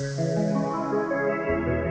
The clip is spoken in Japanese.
ます。